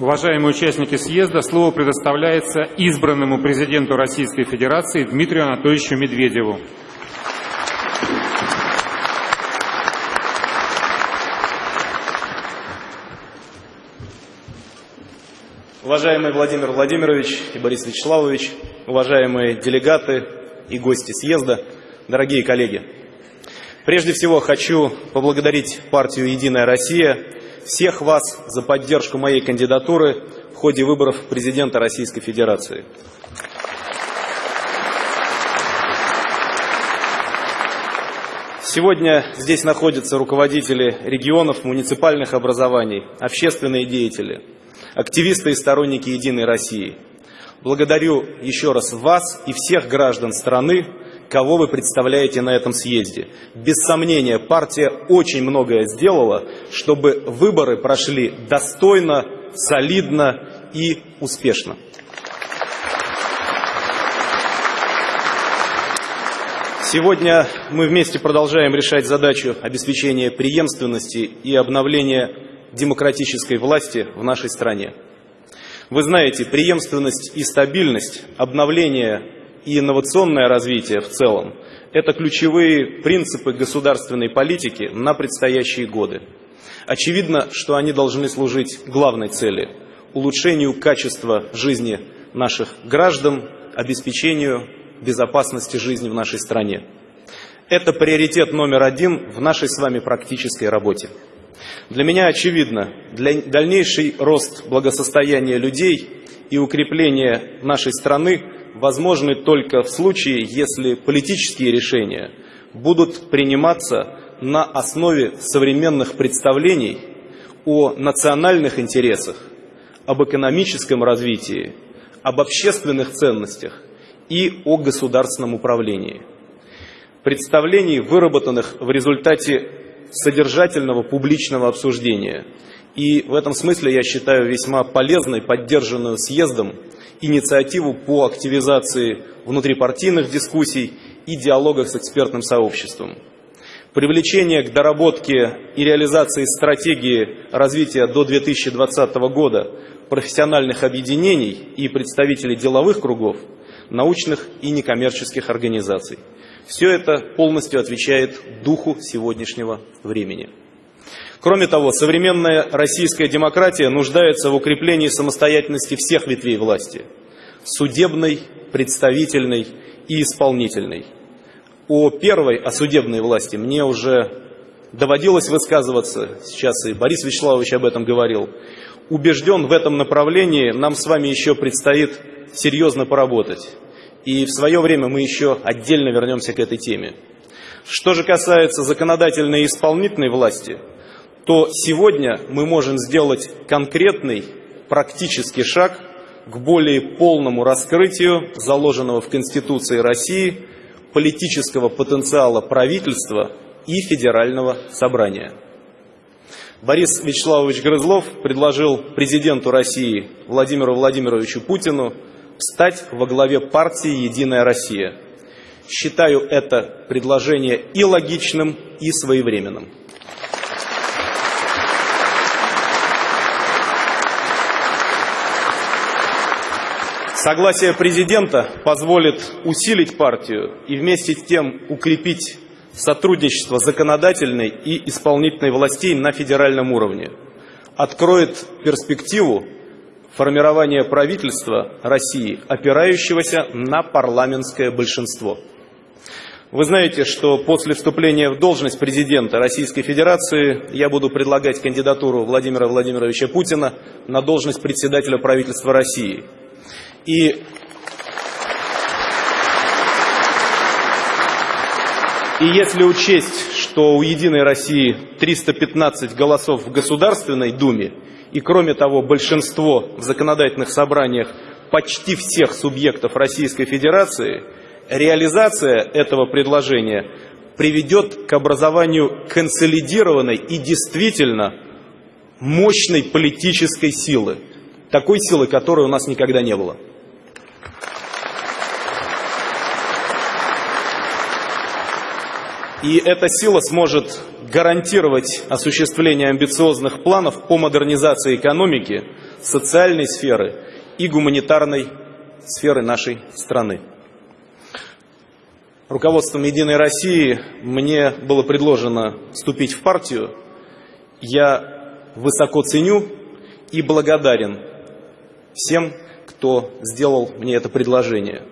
Уважаемые участники съезда, слово предоставляется избранному президенту Российской Федерации Дмитрию Анатольевичу Медведеву. Уважаемый Владимир Владимирович и Борис Вячеславович, уважаемые делегаты и гости съезда, дорогие коллеги. Прежде всего хочу поблагодарить партию «Единая Россия», всех вас за поддержку моей кандидатуры в ходе выборов президента Российской Федерации. Сегодня здесь находятся руководители регионов, муниципальных образований, общественные деятели, активисты и сторонники «Единой России». Благодарю еще раз вас и всех граждан страны, кого вы представляете на этом съезде. Без сомнения, партия очень многое сделала, чтобы выборы прошли достойно, солидно и успешно. Сегодня мы вместе продолжаем решать задачу обеспечения преемственности и обновления демократической власти в нашей стране. Вы знаете, преемственность и стабильность, обновление и инновационное развитие в целом – это ключевые принципы государственной политики на предстоящие годы. Очевидно, что они должны служить главной цели – улучшению качества жизни наших граждан, обеспечению безопасности жизни в нашей стране. Это приоритет номер один в нашей с вами практической работе. Для меня очевидно, для дальнейший рост благосостояния людей и укрепление нашей страны возможны только в случае, если политические решения будут приниматься на основе современных представлений о национальных интересах, об экономическом развитии, об общественных ценностях и о государственном управлении. Представлений, выработанных в результате содержательного публичного обсуждения. И в этом смысле я считаю весьма полезной, поддержанную съездом, инициативу по активизации внутрипартийных дискуссий и диалогах с экспертным сообществом. Привлечение к доработке и реализации стратегии развития до 2020 года профессиональных объединений и представителей деловых кругов, научных и некоммерческих организаций. Все это полностью отвечает духу сегодняшнего времени. Кроме того, современная российская демократия нуждается в укреплении самостоятельности всех ветвей власти – судебной, представительной и исполнительной. О первой, о судебной власти, мне уже доводилось высказываться, сейчас и Борис Вячеславович об этом говорил. Убежден в этом направлении, нам с вами еще предстоит серьезно поработать. И в свое время мы еще отдельно вернемся к этой теме. Что же касается законодательной и исполнительной власти – то сегодня мы можем сделать конкретный практический шаг к более полному раскрытию заложенного в Конституции России политического потенциала правительства и федерального собрания. Борис Вячеславович Грызлов предложил президенту России Владимиру Владимировичу Путину встать во главе партии «Единая Россия». Считаю это предложение и логичным, и своевременным. Согласие президента позволит усилить партию и вместе с тем укрепить сотрудничество законодательной и исполнительной властей на федеральном уровне, откроет перспективу формирования правительства России, опирающегося на парламентское большинство. Вы знаете, что после вступления в должность президента Российской Федерации я буду предлагать кандидатуру Владимира Владимировича Путина на должность председателя правительства России – и И если учесть, что у «Единой России» 315 голосов в Государственной Думе, и кроме того большинство в законодательных собраниях почти всех субъектов Российской Федерации, реализация этого предложения приведет к образованию консолидированной и действительно мощной политической силы, такой силы, которой у нас никогда не было. И эта сила сможет гарантировать осуществление амбициозных планов по модернизации экономики, социальной сферы и гуманитарной сферы нашей страны. Руководством «Единой России» мне было предложено вступить в партию. Я высоко ценю и благодарен всем, кто сделал мне это предложение.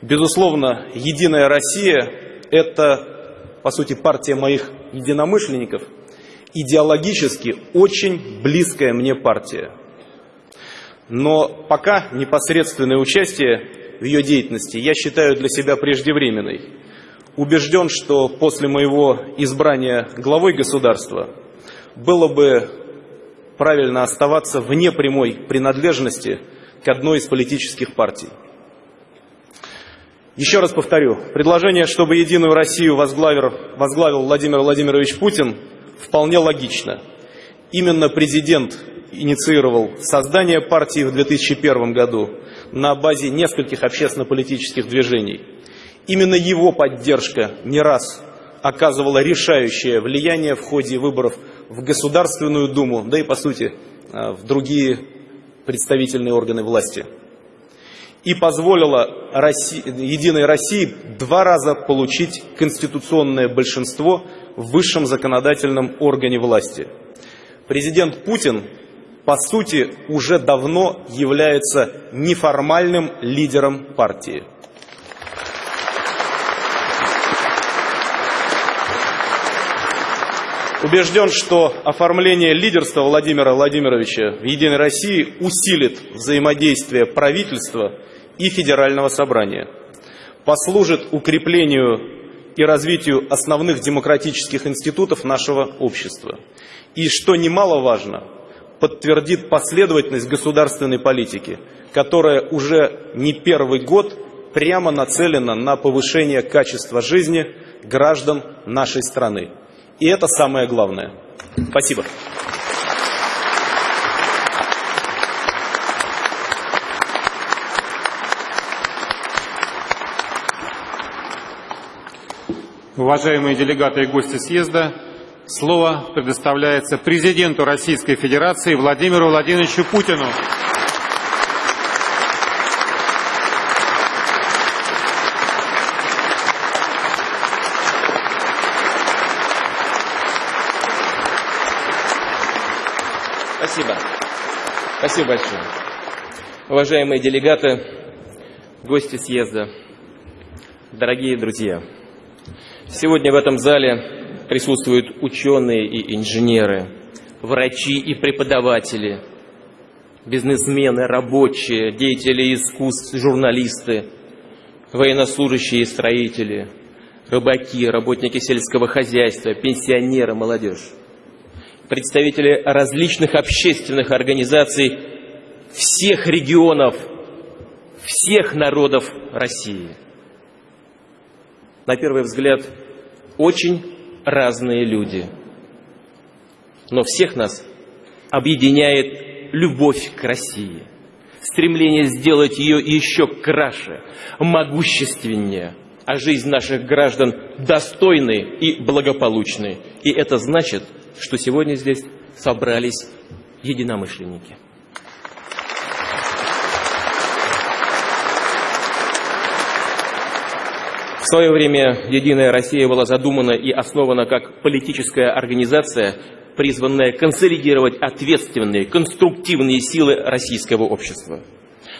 Безусловно, «Единая Россия» – это, по сути, партия моих единомышленников, идеологически очень близкая мне партия. Но пока непосредственное участие в ее деятельности я считаю для себя преждевременной. Убежден, что после моего избрания главой государства было бы правильно оставаться вне прямой принадлежности к одной из политических партий. Еще раз повторю, предложение, чтобы «Единую Россию» возглавил, возглавил Владимир Владимирович Путин, вполне логично. Именно президент инициировал создание партии в 2001 году на базе нескольких общественно-политических движений. Именно его поддержка не раз оказывала решающее влияние в ходе выборов в Государственную Думу, да и, по сути, э, в другие представительные органы власти. И позволила России, Единой России два раза получить конституционное большинство в высшем законодательном органе власти. Президент Путин по сути, уже давно является неформальным лидером партии. Убежден, что оформление лидерства Владимира Владимировича в «Единой России» усилит взаимодействие правительства и Федерального собрания, послужит укреплению и развитию основных демократических институтов нашего общества. И, что немаловажно, подтвердит последовательность государственной политики, которая уже не первый год прямо нацелена на повышение качества жизни граждан нашей страны. И это самое главное. Спасибо. Уважаемые делегаты и гости съезда, Слово предоставляется президенту Российской Федерации Владимиру Владимировичу Путину. Спасибо. Спасибо большое. Уважаемые делегаты, гости съезда, дорогие друзья, сегодня в этом зале присутствуют ученые и инженеры, врачи и преподаватели, бизнесмены, рабочие, деятели искусств, журналисты, военнослужащие и строители, рыбаки, работники сельского хозяйства, пенсионеры, молодежь, представители различных общественных организаций всех регионов, всех народов России. На первый взгляд, очень разные люди. Но всех нас объединяет любовь к России, стремление сделать ее еще краше, могущественнее, а жизнь наших граждан достойной и благополучной. И это значит, что сегодня здесь собрались единомышленники. В свое время «Единая Россия» была задумана и основана как политическая организация, призванная консолидировать ответственные, конструктивные силы российского общества.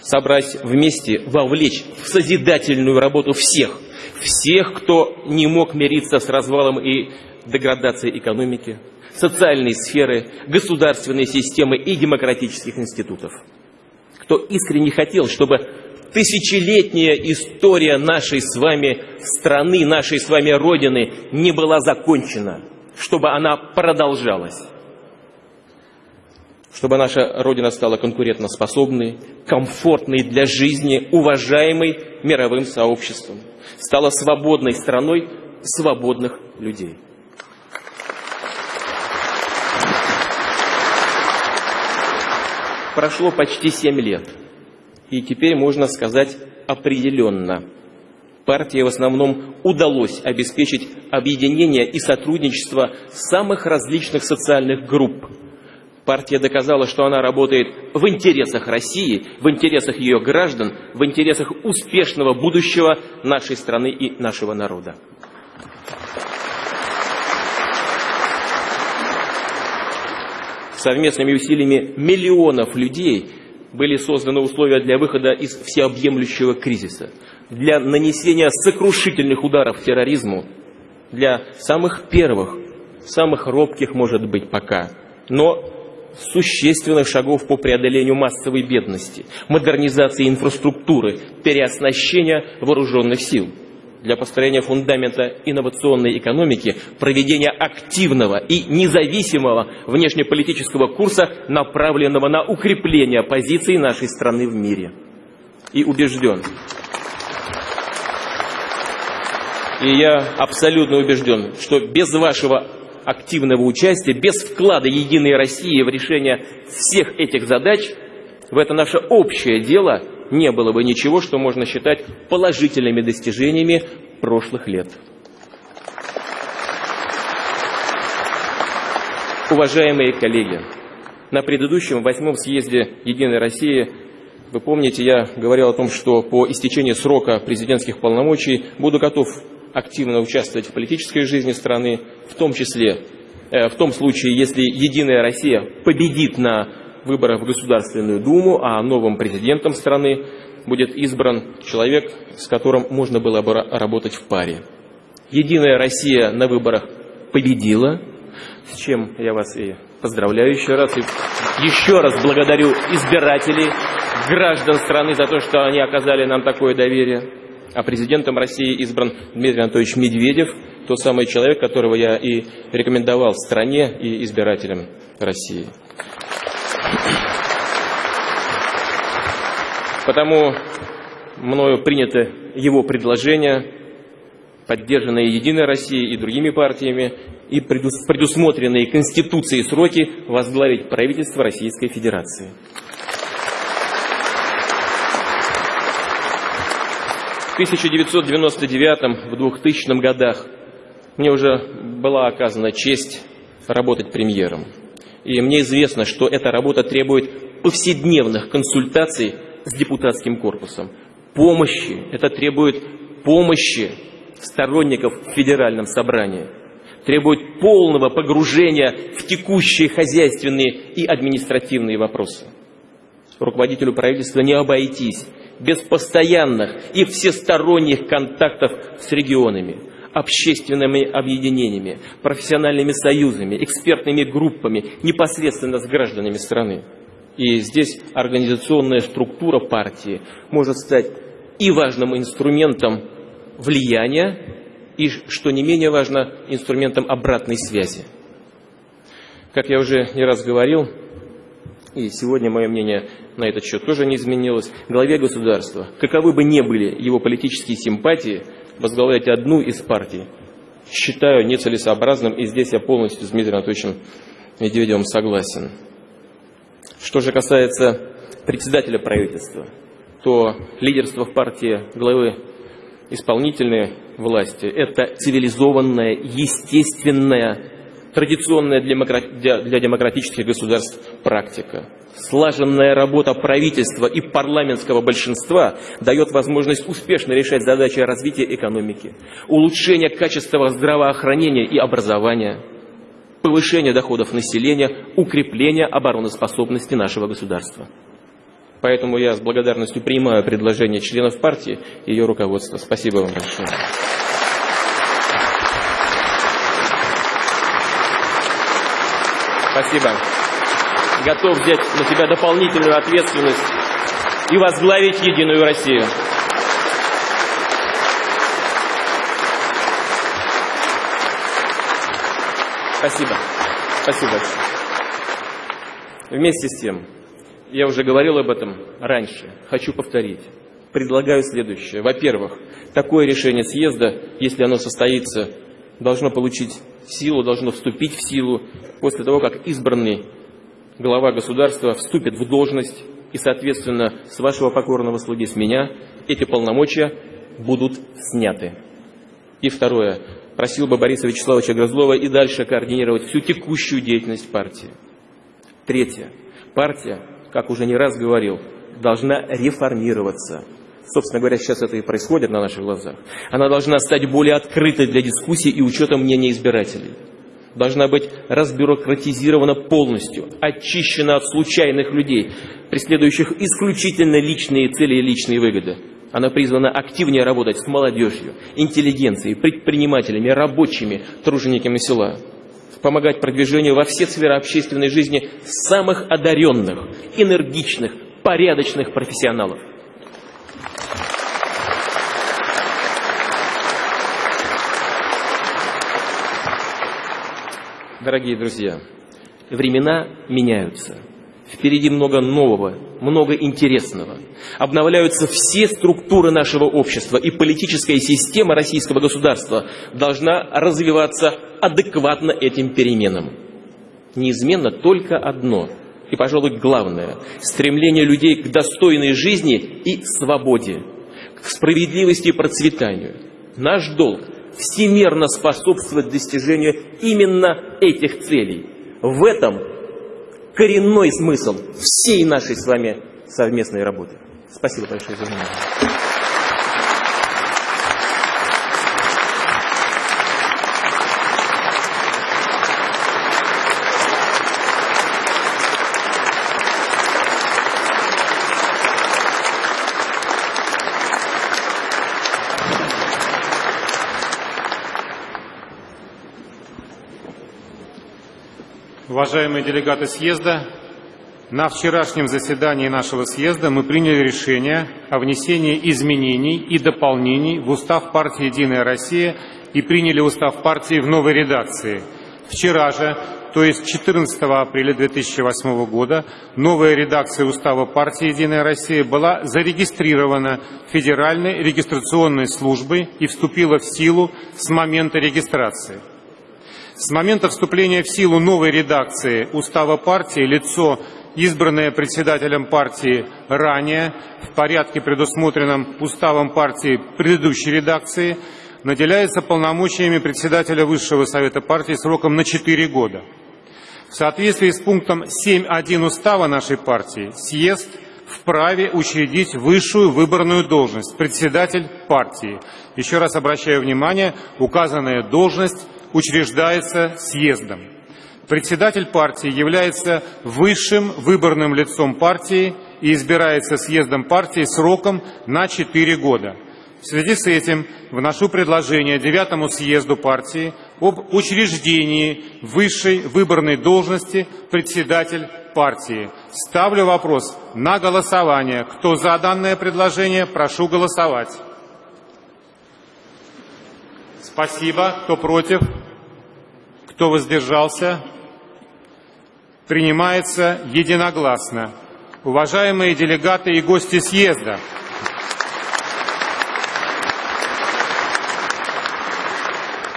Собрать вместе, вовлечь в созидательную работу всех, всех, кто не мог мириться с развалом и деградацией экономики, социальной сферы, государственной системы и демократических институтов. Кто искренне хотел, чтобы тысячелетняя история нашей с вами страны, нашей с вами Родины не была закончена, чтобы она продолжалась. Чтобы наша Родина стала конкурентоспособной, комфортной для жизни, уважаемой мировым сообществом, стала свободной страной свободных людей. Прошло почти семь лет – и теперь можно сказать определенно, партии в основном удалось обеспечить объединение и сотрудничество самых различных социальных групп. Партия доказала, что она работает в интересах России, в интересах ее граждан, в интересах успешного будущего нашей страны и нашего народа. Совместными усилиями миллионов людей были созданы условия для выхода из всеобъемлющего кризиса – для нанесения сокрушительных ударов терроризму, для самых первых, самых робких, может быть, пока, но существенных шагов по преодолению массовой бедности, модернизации инфраструктуры, переоснащения вооруженных сил, для построения фундамента инновационной экономики, проведения активного и независимого внешнеполитического курса, направленного на укрепление позиций нашей страны в мире. И убежден, И я абсолютно убежден, что без вашего активного участия, без вклада Единой России в решение всех этих задач, в это наше общее дело не было бы ничего, что можно считать положительными достижениями прошлых лет. Уважаемые коллеги, на предыдущем восьмом съезде Единой России вы помните, я говорил о том, что по истечении срока президентских полномочий буду готов активно участвовать в политической жизни страны, в том числе э, в том случае, если «Единая Россия» победит на выборах в Государственную Думу, а новым президентом страны будет избран человек, с которым можно было бы работать в паре. «Единая Россия» на выборах победила, с чем я вас и поздравляю еще раз. И еще раз благодарю избирателей, граждан страны за то, что они оказали нам такое доверие. А президентом России избран Дмитрий Анатольевич Медведев, тот самый человек, которого я и рекомендовал стране и избирателям России. Потому мною принято его предложение, поддержанное Единой Россией и другими партиями, и предусмотренные Конституцией сроки возглавить правительство Российской Федерации. В 1999 в 2000 годах мне уже была оказана честь работать премьером. И мне известно, что эта работа требует повседневных консультаций с депутатским корпусом. Помощи, это требует помощи сторонников в федеральном собрании. Требует полного погружения в текущие хозяйственные и административные вопросы. Руководителю правительства не обойтись без постоянных и всесторонних контактов с регионами, общественными объединениями, профессиональными союзами, экспертными группами, непосредственно с гражданами страны. И здесь организационная структура партии может стать и важным инструментом влияния, и, что не менее важно, инструментом обратной связи. Как я уже не раз говорил, и сегодня мое мнение на этот счет тоже не изменилось, главе государства, каковы бы ни были его политические симпатии, возглавлять одну из партий считаю нецелесообразным, и здесь я полностью с Дмитрием Анатольевичем Медведевым согласен. Что же касается председателя правительства, то лидерство в партии главы исполнительной власти – это цивилизованная, естественная традиционная для демократических государств практика. Слаженная работа правительства и парламентского большинства дает возможность успешно решать задачи развития экономики, улучшения качества здравоохранения и образования, повышения доходов населения, укрепления обороноспособности нашего государства. Поэтому я с благодарностью принимаю предложение членов партии и ее руководства. Спасибо вам большое. Спасибо. Готов взять на себя дополнительную ответственность и возглавить Единую Россию. Спасибо. Спасибо Вместе с тем, я уже говорил об этом раньше, хочу повторить. Предлагаю следующее. Во-первых, такое решение съезда, если оно состоится, должно получить силу, должно вступить в силу после того, как избранный глава государства вступит в должность и, соответственно, с вашего покорного слуги, с меня, эти полномочия будут сняты. И второе. Просил бы Бориса Вячеславовича Грызлова и дальше координировать всю текущую деятельность партии. Третье. Партия, как уже не раз говорил, должна реформироваться. Собственно говоря, сейчас это и происходит на наших глазах. Она должна стать более открытой для дискуссий и учета мнения избирателей. Должна быть разбюрократизирована полностью, очищена от случайных людей, преследующих исключительно личные цели и личные выгоды. Она призвана активнее работать с молодежью, интеллигенцией, предпринимателями, рабочими, тружениками села. Помогать продвижению во все сферы общественной жизни самых одаренных, энергичных, порядочных профессионалов. Дорогие друзья, времена меняются. Впереди много нового, много интересного. Обновляются все структуры нашего общества, и политическая система российского государства должна развиваться адекватно этим переменам. Неизменно только одно, и, пожалуй, главное – стремление людей к достойной жизни и свободе, к справедливости и процветанию. Наш долг – всемерно способствовать достижению именно этих целей. В этом коренной смысл всей нашей с вами совместной работы. Спасибо большое за внимание. Уважаемые делегаты съезда, на вчерашнем заседании нашего съезда мы приняли решение о внесении изменений и дополнений в устав партии «Единая Россия» и приняли устав партии в новой редакции. Вчера же, то есть 14 апреля 2008 года, новая редакция устава партии «Единая Россия» была зарегистрирована Федеральной регистрационной службой и вступила в силу с момента регистрации. С момента вступления в силу новой редакции устава партии лицо, избранное председателем партии ранее в порядке, предусмотренном уставом партии предыдущей редакции, наделяется полномочиями председателя Высшего Совета партии сроком на 4 года. В соответствии с пунктом 7.1 устава нашей партии съезд вправе учредить высшую выборную должность – председатель партии. Еще раз обращаю внимание, указанная должность учреждается съездом. Председатель партии является высшим выборным лицом партии и избирается съездом партии сроком на 4 года. В связи с этим вношу предложение девятому съезду партии об учреждении высшей выборной должности председатель партии. Ставлю вопрос на голосование. Кто за данное предложение, прошу голосовать. Спасибо. Кто против? Кто воздержался? Принимается единогласно. Уважаемые делегаты и гости съезда,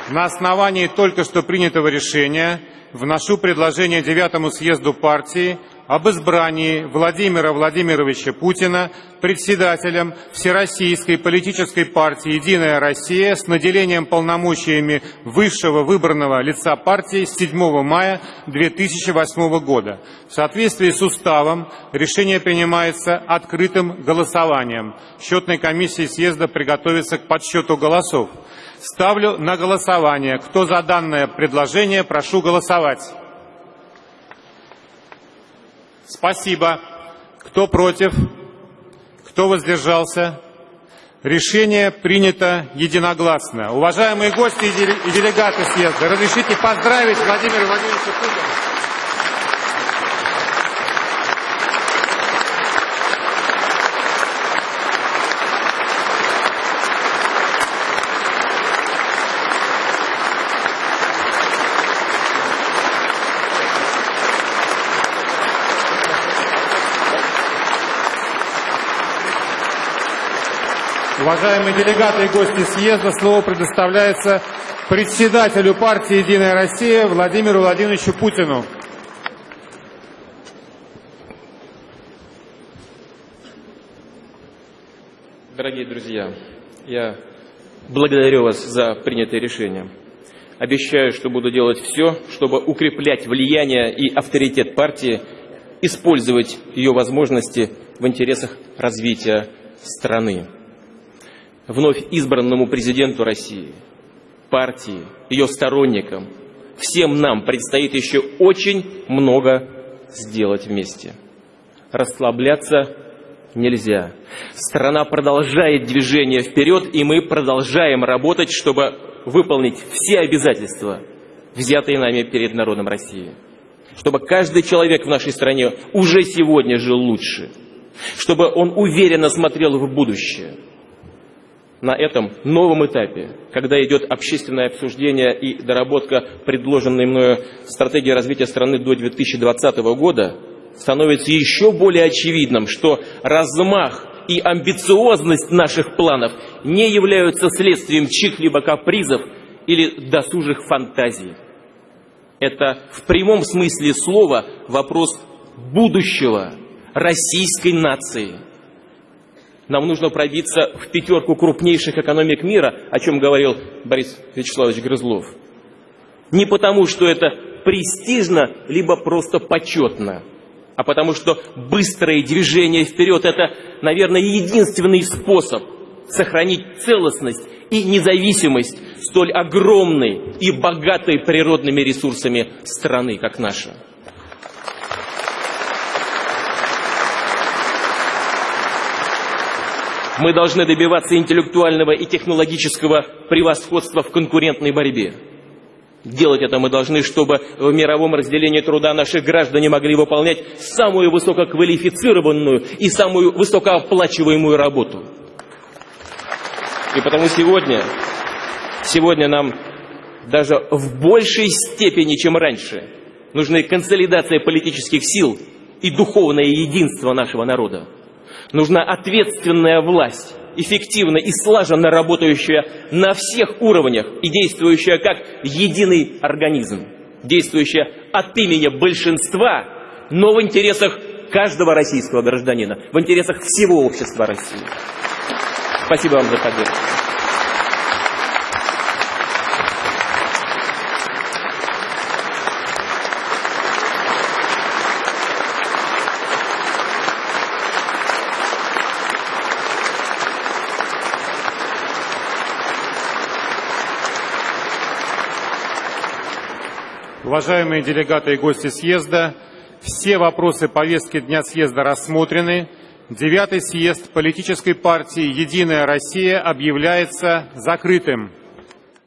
на основании только что принятого решения вношу предложение девятому съезду партии об избрании Владимира Владимировича Путина председателем Всероссийской политической партии «Единая Россия» с наделением полномочиями высшего выбранного лица партии с 7 мая 2008 года. В соответствии с уставом решение принимается открытым голосованием. Счетной комиссии съезда приготовится к подсчету голосов. Ставлю на голосование. Кто за данное предложение, прошу голосовать. Спасибо. Кто против? Кто воздержался? Решение принято единогласно. Уважаемые гости и делегаты съезда, разрешите поздравить Владимира Владимировича Путина. Уважаемые делегаты и гости съезда, слово предоставляется председателю партии «Единая Россия» Владимиру Владимировичу Путину. Дорогие друзья, Я благодарю вас за принятое решение. Обещаю, что буду делать все, чтобы укреплять влияние и авторитет партии, использовать ее возможности в интересах развития страны. Вновь избранному президенту России, партии, ее сторонникам, всем нам предстоит еще очень много сделать вместе. Расслабляться нельзя. Страна продолжает движение вперед, и мы продолжаем работать, чтобы выполнить все обязательства, взятые нами перед народом России. Чтобы каждый человек в нашей стране уже сегодня жил лучше. Чтобы он уверенно смотрел в будущее. На этом новом этапе, когда идет общественное обсуждение и доработка предложенной мною стратегии развития страны до 2020 года, становится еще более очевидным, что размах и амбициозность наших планов не являются следствием чьих-либо капризов или досужих фантазий. Это в прямом смысле слова вопрос будущего российской нации. Нам нужно пробиться в пятерку крупнейших экономик мира, о чем говорил Борис Вячеславович Грызлов. Не потому, что это престижно, либо просто почетно – а потому что быстрое движение вперед – это, наверное, единственный способ сохранить целостность и независимость столь огромной и богатой природными ресурсами страны, как наша. Мы должны добиваться интеллектуального и технологического превосходства в конкурентной борьбе. Делать это мы должны, чтобы в мировом разделении труда наши граждане могли выполнять самую высококвалифицированную и самую высокооплачиваемую работу. И потому сегодня, сегодня нам даже в большей степени, чем раньше, нужны консолидация политических сил и духовное единство нашего народа. Нужна ответственная власть, эффективно и слаженно работающая на всех уровнях и действующая как единый организм, действующая от имени большинства, но в интересах каждого российского гражданина, в интересах всего общества России. Спасибо вам за поддержку. Уважаемые делегаты и гости съезда, все вопросы повестки дня съезда рассмотрены. Девятый съезд политической партии «Единая Россия» объявляется закрытым.